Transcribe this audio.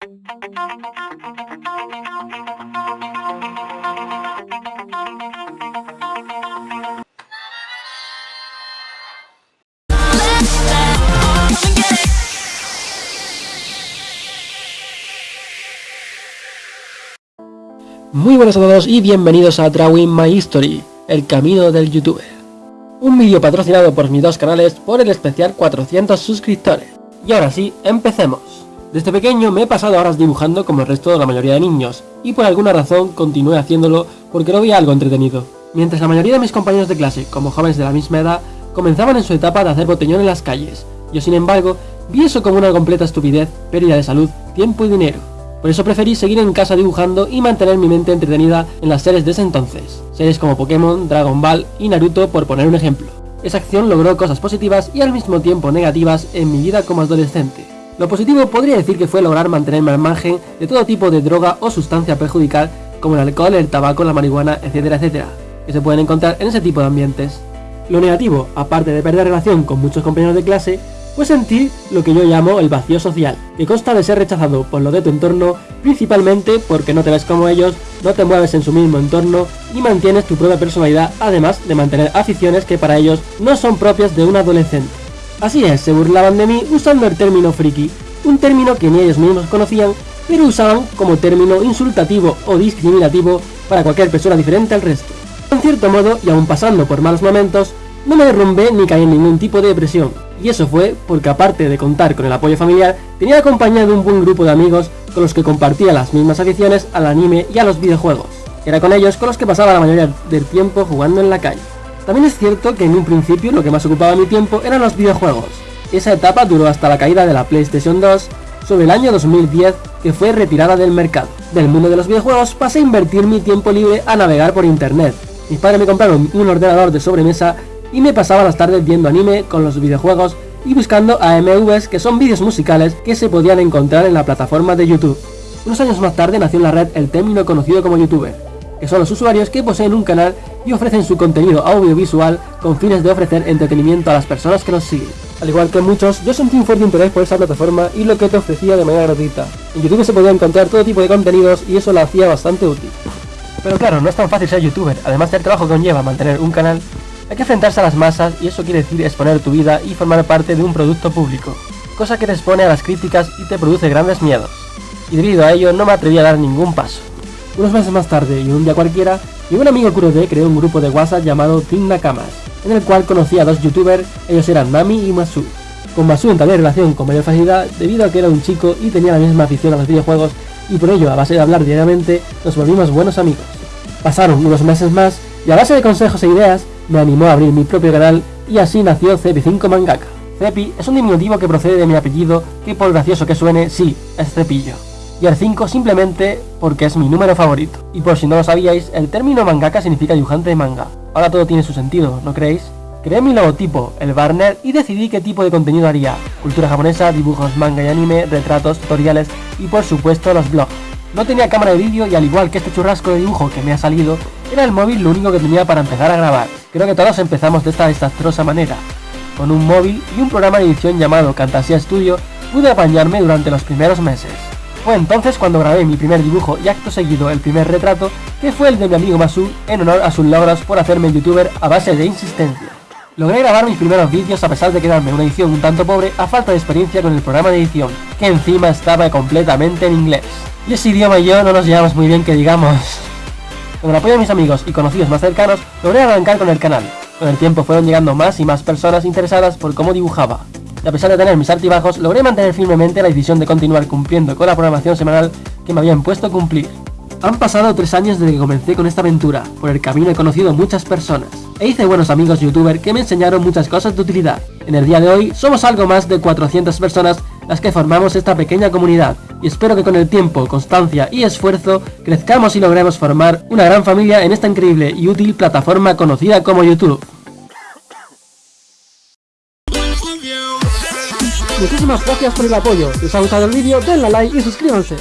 Muy buenas a todos y bienvenidos a Drawing My History, el camino del youtuber. Un vídeo patrocinado por mis dos canales por el especial 400 suscriptores. Y ahora sí, empecemos. Desde pequeño me he pasado horas dibujando como el resto de la mayoría de niños, y por alguna razón continué haciéndolo porque lo veía algo entretenido. Mientras la mayoría de mis compañeros de clase, como jóvenes de la misma edad, comenzaban en su etapa de hacer botellón en las calles, yo sin embargo, vi eso como una completa estupidez, pérdida de salud, tiempo y dinero. Por eso preferí seguir en casa dibujando y mantener mi mente entretenida en las series de ese entonces, series como Pokémon, Dragon Ball y Naruto por poner un ejemplo. Esa acción logró cosas positivas y al mismo tiempo negativas en mi vida como adolescente. Lo positivo podría decir que fue lograr mantenerme al margen de todo tipo de droga o sustancia perjudicial como el alcohol, el tabaco, la marihuana, etcétera, etcétera, que se pueden encontrar en ese tipo de ambientes. Lo negativo, aparte de perder relación con muchos compañeros de clase, pues sentir lo que yo llamo el vacío social, que consta de ser rechazado por lo de tu entorno, principalmente porque no te ves como ellos, no te mueves en su mismo entorno y mantienes tu propia personalidad, además de mantener aficiones que para ellos no son propias de un adolescente. Así es, se burlaban de mí usando el término friki, un término que ni ellos mismos conocían, pero usaban como término insultativo o discriminativo para cualquier persona diferente al resto. En cierto modo, y aún pasando por malos momentos, no me derrumbé ni caí en ningún tipo de depresión, y eso fue porque aparte de contar con el apoyo familiar, tenía acompañado un buen grupo de amigos con los que compartía las mismas aficiones al anime y a los videojuegos. Era con ellos con los que pasaba la mayoría del tiempo jugando en la calle. También es cierto que en un principio lo que más ocupaba mi tiempo eran los videojuegos. Esa etapa duró hasta la caída de la PlayStation 2 sobre el año 2010 que fue retirada del mercado. Del mundo de los videojuegos pasé a invertir mi tiempo libre a navegar por internet. Mis padres me compraron un ordenador de sobremesa y me pasaba las tardes viendo anime con los videojuegos y buscando AMVs que son vídeos musicales que se podían encontrar en la plataforma de YouTube. Unos años más tarde nació en la red el término conocido como youtuber, que son los usuarios que poseen un canal y ofrecen su contenido audiovisual con fines de ofrecer entretenimiento a las personas que nos siguen. Al igual que muchos, yo sentí un fuerte interés por esa plataforma y lo que te ofrecía de manera gratuita. En YouTube se podía encontrar todo tipo de contenidos y eso lo hacía bastante útil. Pero claro, no es tan fácil ser youtuber, además del trabajo que conlleva mantener un canal, hay que enfrentarse a las masas y eso quiere decir exponer tu vida y formar parte de un producto público, cosa que te expone a las críticas y te produce grandes miedos. Y debido a ello no me atreví a dar ningún paso. Unos meses más tarde y un día cualquiera, mi un amigo Kurode creó un grupo de WhatsApp llamado Team Nakamas, en el cual conocí a dos youtubers, ellos eran Nami y Masu. Con Masu entablé relación con mayor facilidad debido a que era un chico y tenía la misma afición a los videojuegos y por ello a base de hablar diariamente nos volvimos buenos amigos. Pasaron unos meses más y a base de consejos e ideas me animó a abrir mi propio canal y así nació Cepi5 Mangaka. Cepi es un diminutivo que procede de mi apellido, que por gracioso que suene, sí, es Cepillo. Y el 5 simplemente porque es mi número favorito. Y por si no lo sabíais, el término mangaka significa dibujante de manga. Ahora todo tiene su sentido, ¿no creéis? Creé mi logotipo, el Barner, y decidí qué tipo de contenido haría. Cultura japonesa, dibujos, manga y anime, retratos, tutoriales y por supuesto los blogs. No tenía cámara de vídeo y al igual que este churrasco de dibujo que me ha salido, era el móvil lo único que tenía para empezar a grabar. Creo que todos empezamos de esta desastrosa manera. Con un móvil y un programa de edición llamado Fantasia Studio, pude apañarme durante los primeros meses. Fue entonces cuando grabé mi primer dibujo y acto seguido el primer retrato, que fue el de mi amigo Masu en honor a sus logros por hacerme youtuber a base de insistencia. Logré grabar mis primeros vídeos a pesar de quedarme una edición un tanto pobre a falta de experiencia con el programa de edición, que encima estaba completamente en inglés. Y ese idioma y yo no nos llevamos muy bien que digamos. Con el apoyo de mis amigos y conocidos más cercanos, logré arrancar con el canal. Con el tiempo fueron llegando más y más personas interesadas por cómo dibujaba. Y a pesar de tener mis altibajos, logré mantener firmemente la decisión de continuar cumpliendo con la programación semanal que me habían puesto a cumplir. Han pasado tres años desde que comencé con esta aventura, por el camino he conocido muchas personas, e hice buenos amigos youtuber que me enseñaron muchas cosas de utilidad. En el día de hoy somos algo más de 400 personas las que formamos esta pequeña comunidad, y espero que con el tiempo, constancia y esfuerzo crezcamos y logremos formar una gran familia en esta increíble y útil plataforma conocida como YouTube. Muchísimas gracias por el apoyo, si os ha gustado el vídeo denle a like y suscríbanse.